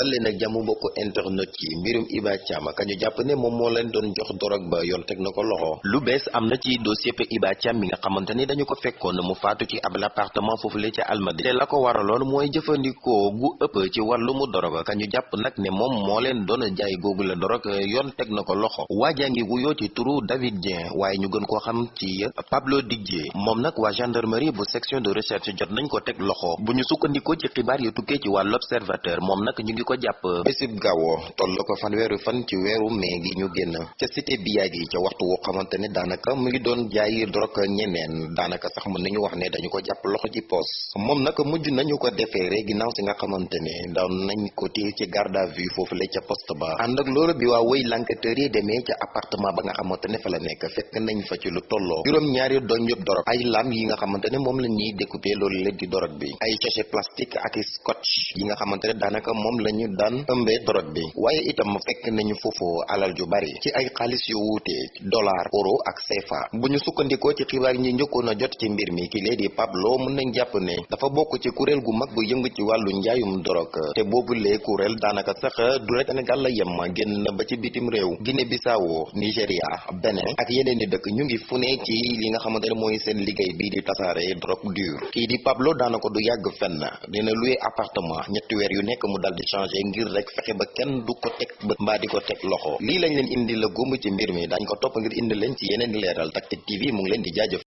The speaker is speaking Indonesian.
dal leen ak jàmm mbokk internet yi mbirum Iba Thiam. Ka ñu jàpp ne moom moo leen doon jox dorog ba yoon teg na ko loxo. Lu bees am na ci dossier pe Iba Thiam mi nga xamante ni dañu ko fekkoon mu faatu ci ab appartement foofu la ca Almadi te la ko waraloon mooy gu ëpp ci wàllu mu dorog. Ka ñu jàpp nag ne moom moo leen doon jaay googu la dorog yoon teg na ko loxo. Waajaa ngi wuyoo ci turu David Dieng waaye ñu gën koo xam ci Pablo Didier. Moom nag waa gendarmerie bu section de recherche jot nañ ko teg loxo. Bu ñu sukkandikoo ci xibaar yu tukkee ci waa l'observateur moom nag ñu ngi ko jàpp. Bésib gaawo toll ko fanweeru fan ci weeru mai gi ñu génn. Ca cité Biagi ca waxtu woo xamante ne daanaka mu ngi doon jaay drog ñeneen. Daanaka sax mën nañu wax ne dañu ko jàpp loxo ci poos. Moom nag mujj nañu ko defeere ginnaaw si nga xamante ne nañ ko téye ci garde à vue foofu la ca poste ba. Ànd ak loolu bi waa wëy l'enquêteur yi demee ca appartement ba nga xamante ne fa la nekk. Fekk nañ fa ci lu tolloo juróom ñaari doñ yëpp dorog ay lam yi nga xamante ne moom la ñuy découper loolu la di dorog bi. Ay sachet plastique ak scotch yi nga xamante ne daanaka moom la ñu daan ëmbee dorog bi. waaye itam fekk nañu foofu alal ju bari ci ay xaalis yu wuute dollar euro ak CFA. bu ñu sukkandikoo ci xibaar ñi njëkkoon jot ci mbir mi ki lee di Pablo mën nañ jàpp ne dafa bokk ci kuréel gu mag bu yëngu ci wàllu njaayum dorog te boobu lee kuréel daanaka sax du rek Sénégal la yem génn na ba ci bitim réew Guinée Bissau Nigéria Bénin ak yeneen di dëkk. ñu ngi fu ci li nga xamante ne mooy seen liggéey bii di tasaare drogue dure. kii di Pablo daanaka du yàgg fenn dina louer appartement ñetti weer yu nekk mu dal di changer ngir rek fexe ba kenn du ko teg bët mbaa di ko teg loxo. Lii lañ leen indi la gómb ci mbir mi. Dañ ko topp ngir indi leen ci yeneen leeral. Tactic TV mu ngi leen di jaajëf